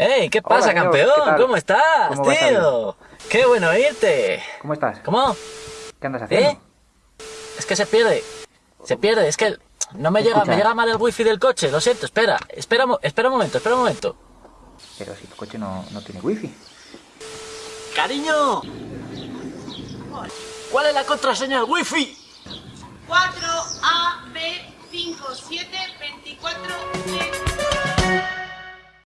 ¡Ey! ¿Qué pasa, Hola, campeón? ¿qué ¿Cómo estás, ¿Cómo tío? ¡Qué bueno irte. ¿Cómo estás? ¿Cómo? ¿Qué andas haciendo? ¿Eh? Es que se pierde. Se pierde, es que no me llega, me llega mal el wifi del coche, lo siento, espera, espera, espera un momento, espera un momento. Pero si tu coche no, no tiene wifi. ¡Cariño! ¿Cuál es la contraseña del wifi? 4 A B